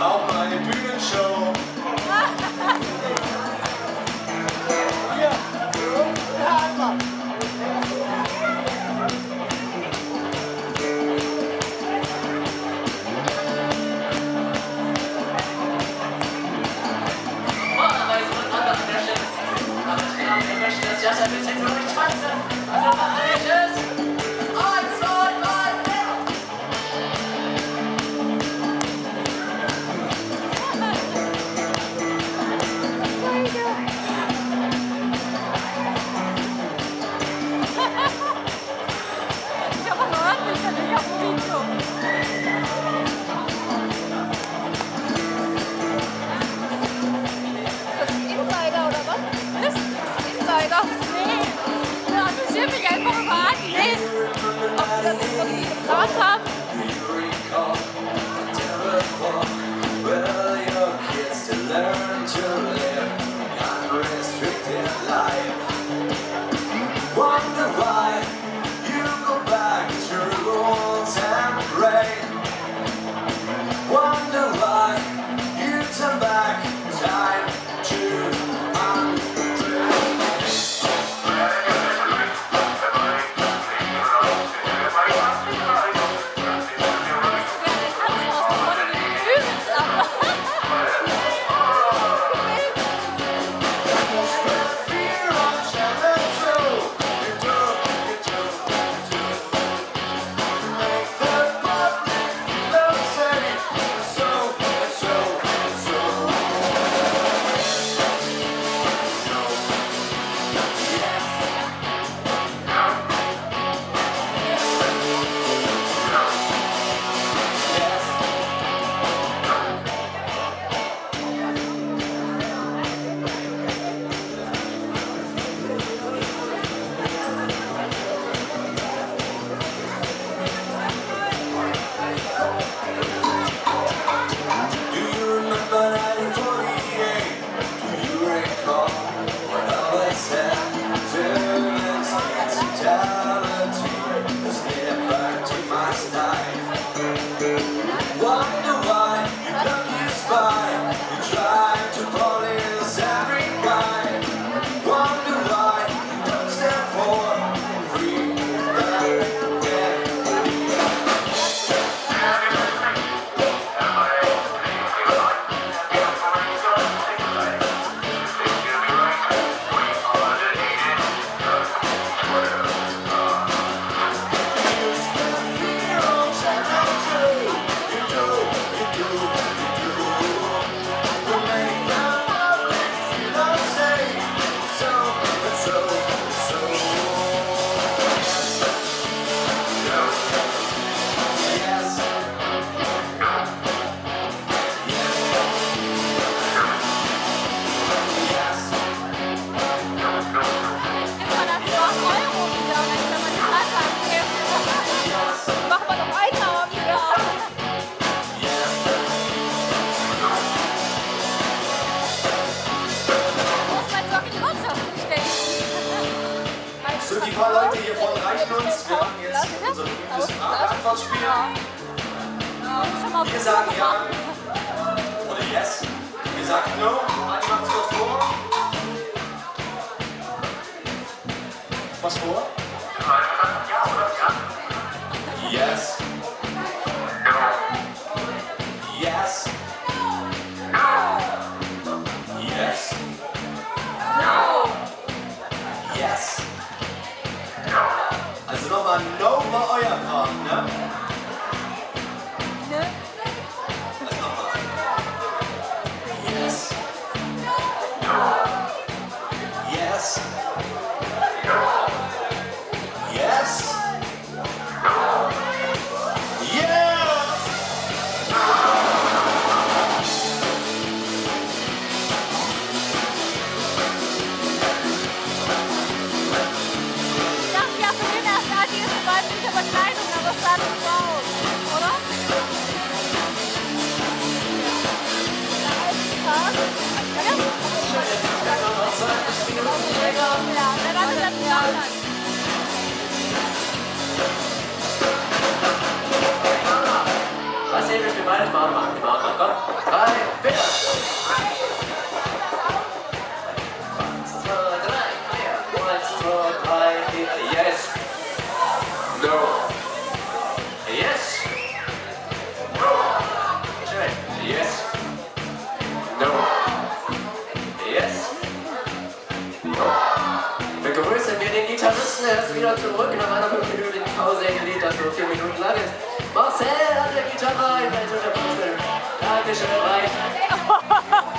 auf meine Bühnenshow. verabschieden uns. Wir machen jetzt unser gutes Antwortspiel. Wir sagen ja oder yes. Wir sagen no. Manche machen es vor. Was vor? バー wir den Gitarristen, er ist wieder zurück nach einer 5-minütigen Pause, ein Lied, das nur 4 Minuten lang ist. Marcel an der Gitarre, ein Welt unter Dankeschön, reicht.